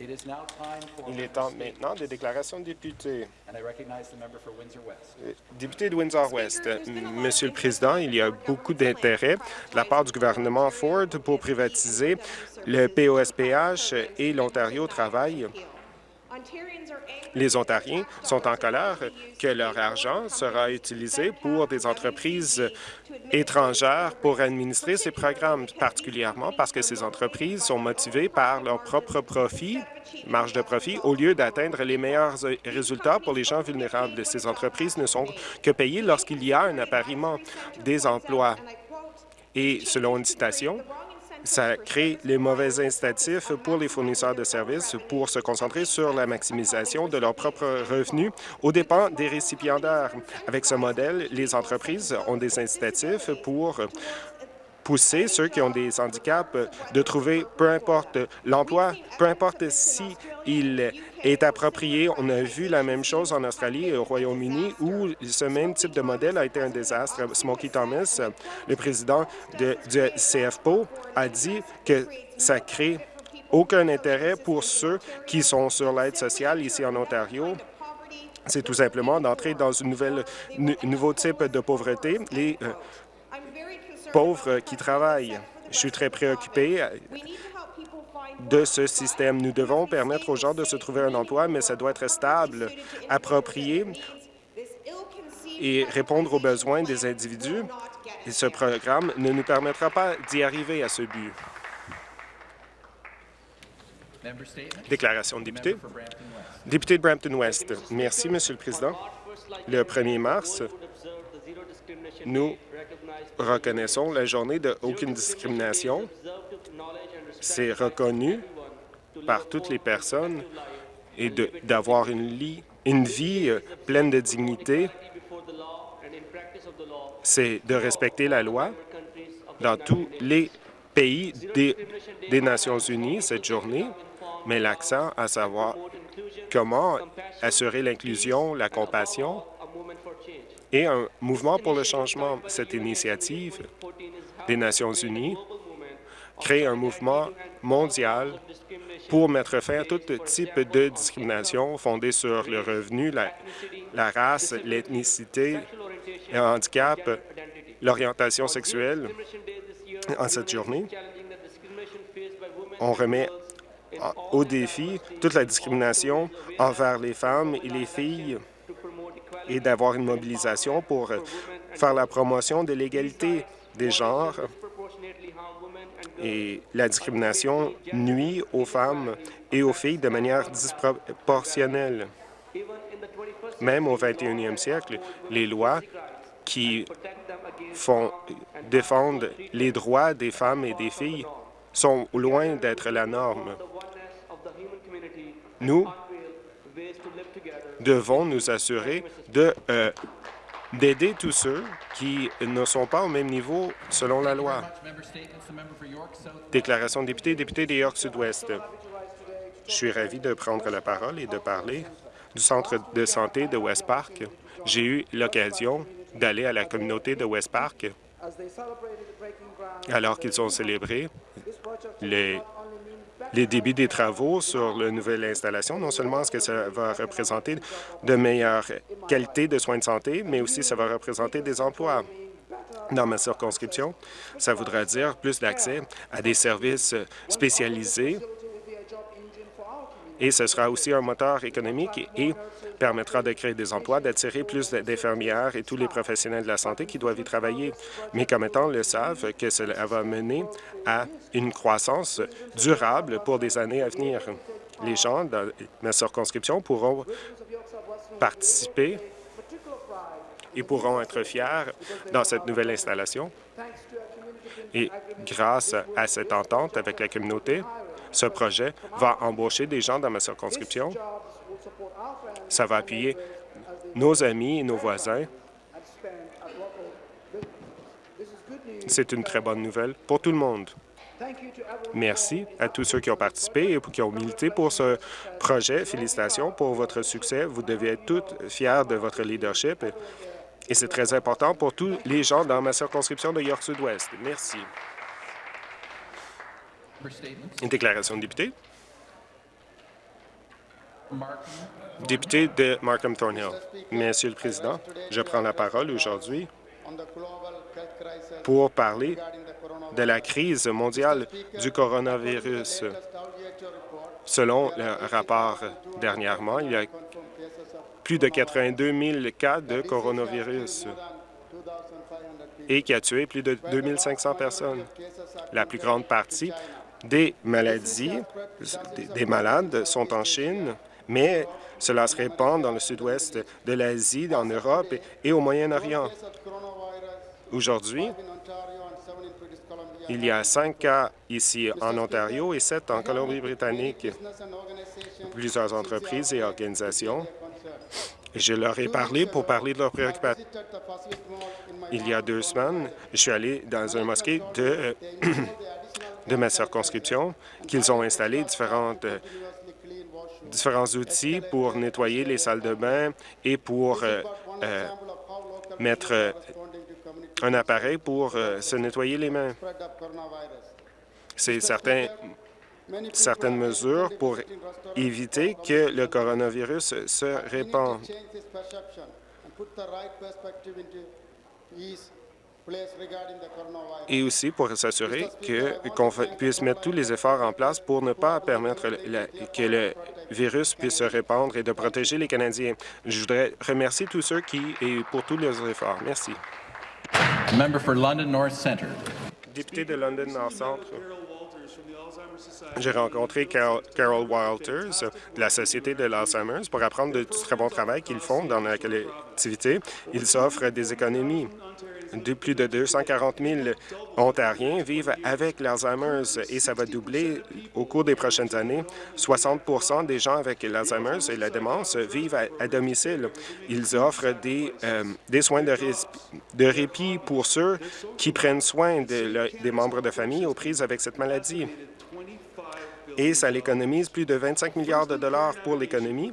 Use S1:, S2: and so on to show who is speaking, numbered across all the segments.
S1: Il est temps maintenant des déclarations de députés. Euh, Député de Windsor-West, euh, Monsieur le Président, il y a beaucoup d'intérêt de la part du gouvernement Ford pour privatiser le POSPH et l'Ontario travaille. Les Ontariens sont en colère que leur argent sera utilisé pour des entreprises étrangères pour administrer ces programmes, particulièrement parce que ces entreprises sont motivées par leur propre profit, marge de profit, au lieu d'atteindre les meilleurs résultats pour les gens vulnérables. Ces entreprises ne sont que payées lorsqu'il y a un appariement des emplois. Et selon une citation, ça crée les mauvais incitatifs pour les fournisseurs de services pour se concentrer sur la maximisation de leurs propres revenus aux dépens des récipiendaires. Avec ce modèle, les entreprises ont des incitatifs pour pousser ceux qui ont des handicaps de trouver, peu importe l'emploi, peu importe si il est approprié. On a vu la même chose en Australie et au Royaume-Uni où ce même type de modèle a été un désastre. Smokey Thomas, le président de, du CFPO, a dit que ça crée aucun intérêt pour ceux qui sont sur l'aide sociale ici en Ontario c'est tout simplement d'entrer dans un nouveau type de pauvreté. Les euh, pauvres qui travaillent. Je suis très préoccupé de ce système. Nous devons permettre aux gens de se trouver un emploi, mais ça doit être stable, approprié et répondre aux besoins des individus. Et ce programme ne nous permettra pas d'y arriver à ce but. Déclaration de député. Député de Brampton-Ouest. Merci, Monsieur le Président. Le 1er mars, nous reconnaissons la journée de aucune discrimination. C'est reconnu par toutes les personnes et d'avoir une, vie euh, pleine de dignité. C'est de respecter la loi dans tous les pays des, des Nations unies cette journée, mais l'accent à savoir comment assurer l'inclusion, la compassion et un mouvement pour le changement. Cette initiative des Nations unies crée un mouvement mondial pour mettre fin à tout type de discrimination fondée sur le revenu, la race, l'ethnicité, le handicap, l'orientation sexuelle. En cette journée, on remet au défi toute la discrimination envers les femmes et les filles et d'avoir une mobilisation pour faire la promotion de l'égalité des genres. Et la discrimination nuit aux femmes et aux filles de manière disproportionnelle. Même au 21e siècle, les lois qui font, défendent les droits des femmes et des filles sont loin d'être la norme. Nous devons nous assurer euh, d'aider tous ceux qui ne sont pas au même niveau selon la loi. Déclaration de député, député des York Sud-Ouest. Je suis ravi de prendre la parole et de parler du centre de santé de West Park. J'ai eu l'occasion d'aller à la communauté de West Park alors qu'ils ont célébré les les débits des travaux sur la nouvelle installation. Non seulement est-ce que ça va représenter de meilleures qualités de soins de santé, mais aussi ça va représenter des emplois. Dans ma circonscription, ça voudra dire plus d'accès à des services spécialisés et ce sera aussi un moteur économique et permettra de créer des emplois, d'attirer plus d'infirmières et tous les professionnels de la santé qui doivent y travailler. Mes commettants le savent que cela va mener à une croissance durable pour des années à venir. Les gens dans ma circonscription pourront participer et pourront être fiers dans cette nouvelle installation. Et grâce à cette entente avec la communauté, ce projet va embaucher des gens dans ma circonscription. Ça va appuyer nos amis et nos voisins. C'est une très bonne nouvelle pour tout le monde. Merci à tous ceux qui ont participé et qui ont milité pour ce projet. Félicitations pour votre succès. Vous devez être toutes fiers de votre leadership et c'est très important pour tous les gens dans ma circonscription de York Sud-Ouest. Merci. Une déclaration de député. Député de Markham Thornhill. Monsieur le Président, je prends la parole aujourd'hui pour parler de la crise mondiale du coronavirus. Selon le rapport dernièrement, il y a plus de 82 000 cas de coronavirus et qui a tué plus de 2500 personnes. La plus grande partie des maladies, des malades sont en Chine, mais cela se répand dans le sud-ouest de l'Asie, en Europe et au Moyen-Orient. Aujourd'hui, il y a cinq cas ici en Ontario et sept en Colombie-Britannique. Plusieurs entreprises et organisations. Je leur ai parlé pour parler de leurs préoccupations. Il y a deux semaines, je suis allé dans un mosquée de, de ma circonscription qu'ils ont installé différentes différents outils pour nettoyer les salles de bain et pour euh, euh, mettre euh, un appareil pour se nettoyer les mains. C'est certain, certaines mesures pour éviter que le coronavirus se répande et aussi pour s'assurer qu'on puisse mettre tous les efforts en place pour ne pas permettre que le virus puisse se répandre et de protéger les Canadiens. Je voudrais remercier tous ceux qui, et pour tous leurs efforts. Merci. Député de London North Centre. J'ai rencontré Carol, Walters de la Société de l'Alzheimer's pour apprendre du très bon travail qu'ils font dans la collectivité. Ils offrent des économies de plus de 240 000 Ontariens vivent avec l'Alzheimer's et ça va doubler au cours des prochaines années. 60% des gens avec l'Alzheimer's et la démence vivent à, domicile. Ils offrent des, euh, soins de, de, répit pour ceux qui prennent soin des membres de famille aux prises avec cette maladie. Et ça l'économise plus de 25 milliards de dollars pour l'économie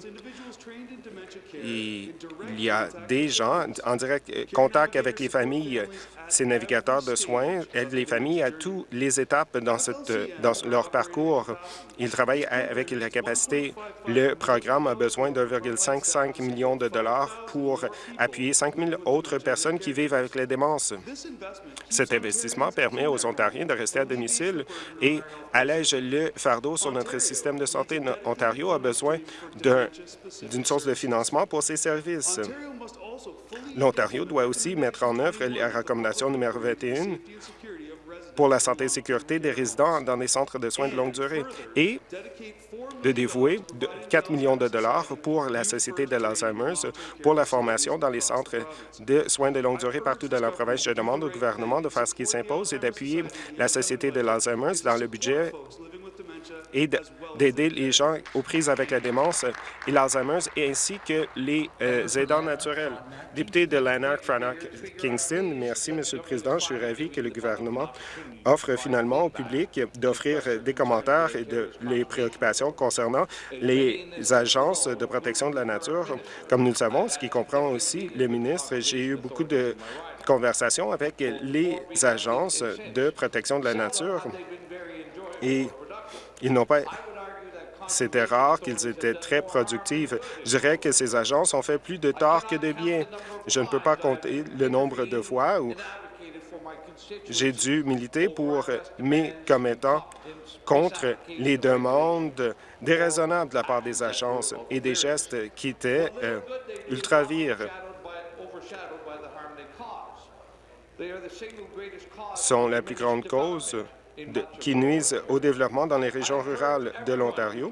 S1: il y a des gens en direct euh, contact avec les familles ces navigateurs de soins aident les familles à toutes les étapes dans, leur parcours. Ils travaillent avec la capacité. Le programme a besoin de 1,55 million de dollars pour appuyer 5 000 autres personnes qui vivent avec la démence. Cet investissement permet aux Ontariens de rester à domicile et allège le fardeau sur notre système de santé. Ontario a besoin d'une source de financement pour ses services. L'Ontario doit aussi mettre en œuvre la recommandation numéro 21 pour la santé et sécurité des résidents dans des centres de soins de longue durée et de dévouer 4 millions de dollars pour la Société de l'Alzheimer's pour la formation dans les centres de soins de longue durée partout dans la province. Je demande au gouvernement de faire ce qui s'impose et d'appuyer la Société de l'Alzheimer's dans le budget et d'aider les gens aux prises avec la démence et l'Alzheimer's, ainsi que les euh, aidants naturels. Député de Lanark, Frannock, Kingston, merci, Monsieur le Président. Je suis ravi que le gouvernement offre finalement au public d'offrir des commentaires et de les préoccupations concernant les agences de protection de la nature. Comme nous le savons, ce qui comprend aussi le ministre, j'ai eu beaucoup de conversations avec les agences de protection de la nature et ils n'ont pas... C'était rare qu'ils étaient très productifs. Je dirais que ces agences ont fait plus de tort que de bien. Je ne peux pas compter le nombre de fois où j'ai dû militer pour mes commettants contre les demandes déraisonnables de la part des agences et des gestes qui étaient euh, ultra-vires. sont la plus grande cause qui nuisent au développement dans les régions rurales de l'Ontario.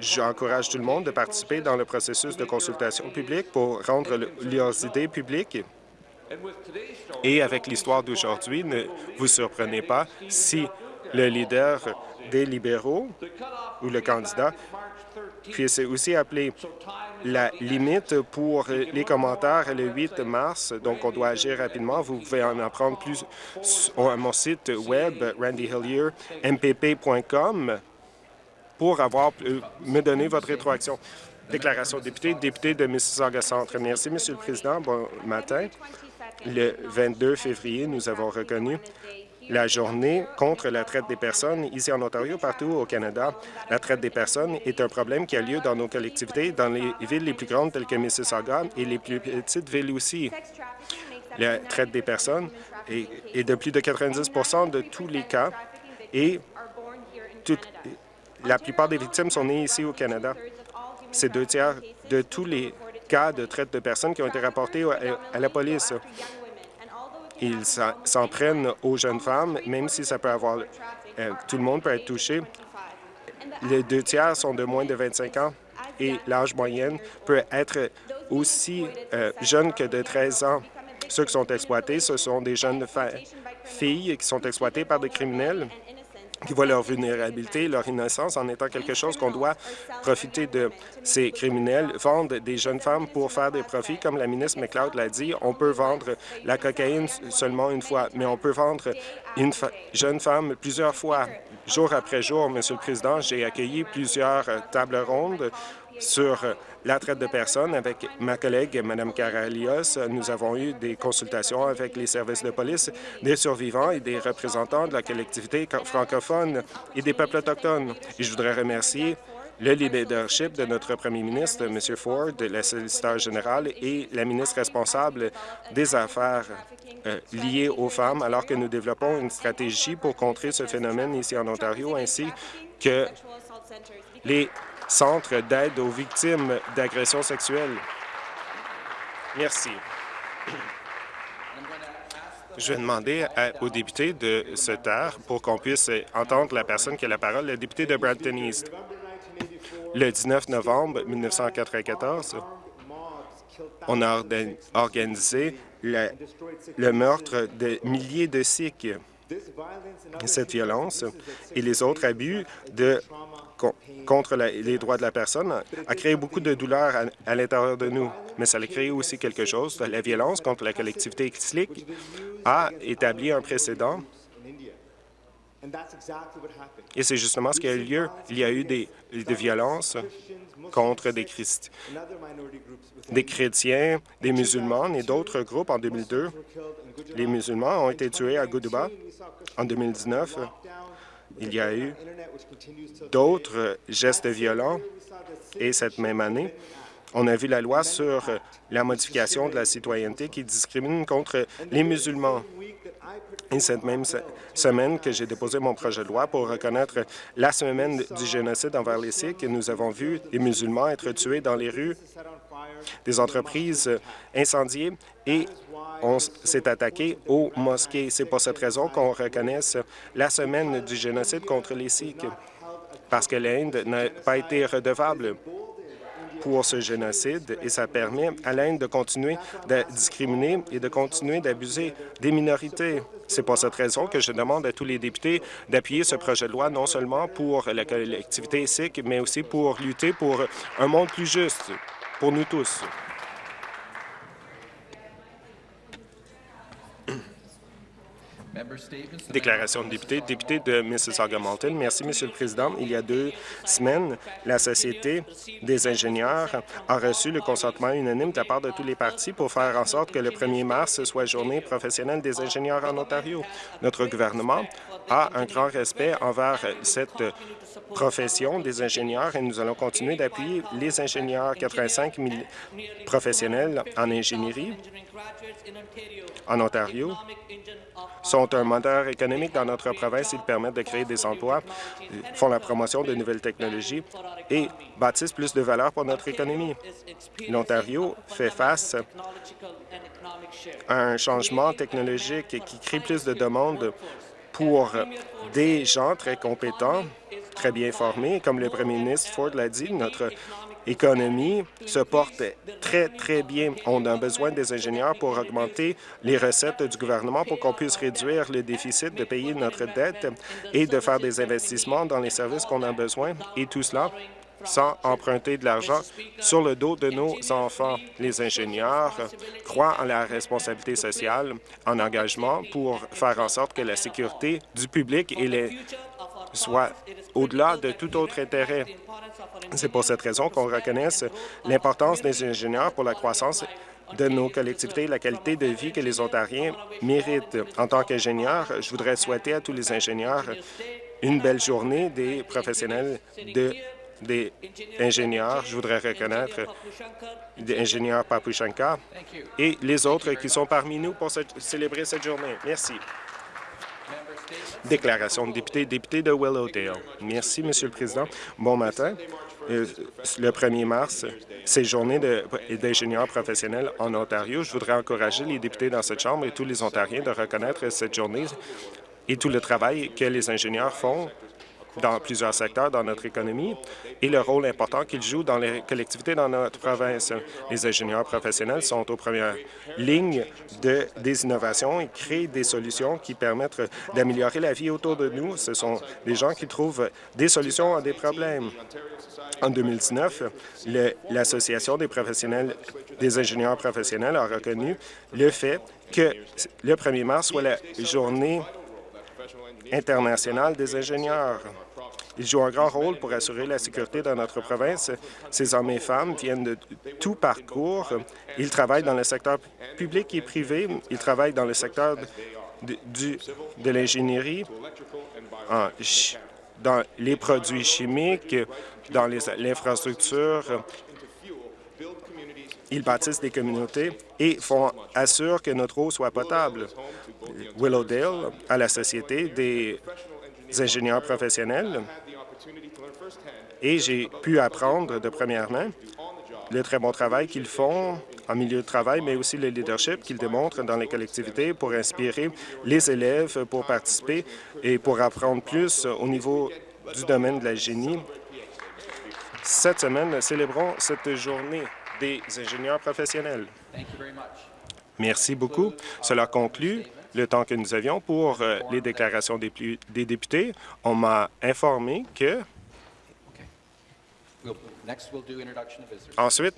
S1: J'encourage tout le monde de participer dans le processus de consultation publique pour rendre leurs idées publiques. Et avec l'histoire d'aujourd'hui, ne vous surprenez pas si le leader des libéraux ou le candidat puisse aussi appeler la limite pour les commentaires le 8 mars, donc on doit agir rapidement. Vous pouvez en apprendre plus à mon site web randyhillier.mpp.com pour avoir euh, me donner votre rétroaction. Déclaration député, député de Mississauga Centre. Merci, Monsieur le Président. Bon matin. Le 22 février, nous avons reconnu la journée contre la traite des personnes ici en Ontario, partout au Canada. La traite des personnes est un problème qui a lieu dans nos collectivités, dans les villes les plus grandes telles que Mississauga et les plus petites villes aussi. La traite des personnes est, de plus de 90% de tous les cas et la plupart des victimes sont nées ici au Canada. C'est deux tiers de tous les cas de traite de personnes qui ont été rapportés à la police. Ils s'en prennent aux jeunes femmes, même si ça peut avoir... Euh, tout le monde peut être touché. Les deux tiers sont de moins de 25 ans et l'âge moyen peut être aussi euh, jeune que de 13 ans. Ceux qui sont exploités, ce sont des jeunes filles qui sont exploitées par des criminels qui voient leur vulnérabilité, leur innocence en étant quelque chose qu'on doit profiter de. Ces criminels vendent des jeunes femmes pour faire des profits. Comme la ministre McLeod l'a dit, on peut vendre la cocaïne seulement une fois, mais on peut vendre une jeune femme plusieurs fois. Jour après jour, Monsieur le Président, j'ai accueilli plusieurs tables rondes sur la traite de personnes avec ma collègue, Mme Caralios. Nous avons eu des consultations avec les services de police, des survivants et des représentants de la collectivité francophone et des peuples autochtones. Je voudrais remercier le leadership de notre premier ministre, M. Ford, la solliciteur générale et la ministre responsable des Affaires euh, liées aux femmes, alors que nous développons une stratégie pour contrer ce phénomène ici en Ontario, ainsi que les centre d'aide aux victimes d'agressions sexuelles. Merci. Je vais demander aux députés de se taire pour qu'on puisse entendre la personne qui a la parole, le député de Brampton East. Le 19 novembre 1994, on a organisé le meurtre de milliers de Sikhs. Cette violence et les autres abus de contre les droits de la personne a créé beaucoup de douleur à, l'intérieur de nous, mais ça a créé aussi quelque chose. La violence contre la collectivité islamique a établi un précédent et c'est justement ce qui a eu lieu. Il y a eu des, des violences contre des, des chrétiens, des musulmans et d'autres groupes en 2002. Les musulmans ont été tués à Goudouba en 2019 il y a eu d'autres gestes violents et cette même année, on a vu la loi sur la modification de la citoyenneté qui discrimine contre les musulmans. Et cette même semaine que j'ai déposé mon projet de loi pour reconnaître la semaine du génocide envers les Sikhs, nous avons vu des musulmans être tués dans les rues, des entreprises incendiées et on s'est attaqué aux mosquées. C'est pour cette raison qu'on reconnaisse la semaine du génocide contre les Sikhs, parce que l'Inde n'a pas été redevable pour ce génocide et ça permet à l'Inde de continuer de discriminer et de continuer d'abuser des minorités. C'est pour cette raison que je demande à tous les députés d'appuyer ce projet de loi non seulement pour la collectivité sikh, mais aussi pour lutter pour un monde plus juste pour nous tous. Déclaration de député. Député de Mississauga-Malton. Merci, Monsieur le Président. Il y a deux semaines, la Société des ingénieurs a reçu le consentement unanime de la part de tous les partis pour faire en sorte que le 1er mars soit journée professionnelle des ingénieurs en Ontario. Notre gouvernement a un grand respect envers cette profession des ingénieurs et nous allons continuer d'appuyer les ingénieurs 85 000 professionnels en ingénierie en Ontario sont un moteur économique dans notre province. Ils permettent de créer des emplois, font la promotion de nouvelles technologies et bâtissent plus de valeur pour notre économie. L'Ontario fait face à un changement technologique qui crée plus de demandes pour des gens très compétents, très bien formés. Comme le premier ministre Ford l'a dit, notre économie se porte très, très bien. On a besoin des ingénieurs pour augmenter les recettes du gouvernement pour qu'on puisse réduire le déficit, de payer notre dette et de faire des investissements dans les services qu'on a besoin, et tout cela sans emprunter de l'argent sur le dos de nos enfants. Les ingénieurs croient en la responsabilité sociale, en engagement pour faire en sorte que la sécurité du public et les soit au-delà de tout autre intérêt. C'est pour cette raison qu'on reconnaisse l'importance des ingénieurs pour la croissance de nos collectivités et la qualité de vie que les Ontariens méritent. En tant qu'ingénieur, je voudrais souhaiter à tous les ingénieurs une belle journée des professionnels de des ingénieurs. Je voudrais reconnaître l'ingénieur Papushankar et les autres qui sont parmi nous pour célébrer cette journée. Merci. Déclaration de député, député de Willowdale. Merci, Monsieur le Président. Bon matin. Euh, le 1er mars, c'est journée d'ingénieurs professionnels en Ontario. Je voudrais encourager les députés dans cette Chambre et tous les Ontariens de reconnaître cette journée et tout le travail que les ingénieurs font dans plusieurs secteurs dans notre économie et le rôle important qu'ils jouent dans les collectivités dans notre province. Les ingénieurs professionnels sont aux premières lignes de, des innovations et créent des solutions qui permettent d'améliorer la vie autour de nous. Ce sont des gens qui trouvent des solutions à des problèmes. En 2019, l'Association des professionnels des ingénieurs professionnels a reconnu le fait que le 1er mars soit la journée internationale des ingénieurs. Ils jouent un grand rôle pour assurer la sécurité dans notre province. Ces hommes et femmes viennent de tout parcours. Ils travaillent dans le secteur public et privé. Ils travaillent dans le secteur de, l'ingénierie, dans les produits chimiques, dans l'infrastructure. Ils bâtissent des communautés et font, assurent que notre eau soit potable. Willowdale, à la Société des ingénieurs professionnels, et j'ai pu apprendre de première main le très bon travail qu'ils font en milieu de travail, mais aussi le leadership qu'ils démontrent dans les collectivités pour inspirer les élèves pour participer et pour apprendre plus au niveau du domaine de la génie. Cette semaine, célébrons cette journée des ingénieurs professionnels. Merci beaucoup. Cela conclut le temps que nous avions pour euh, les déclarations des, des députés. On m'a informé que Ensuite, nous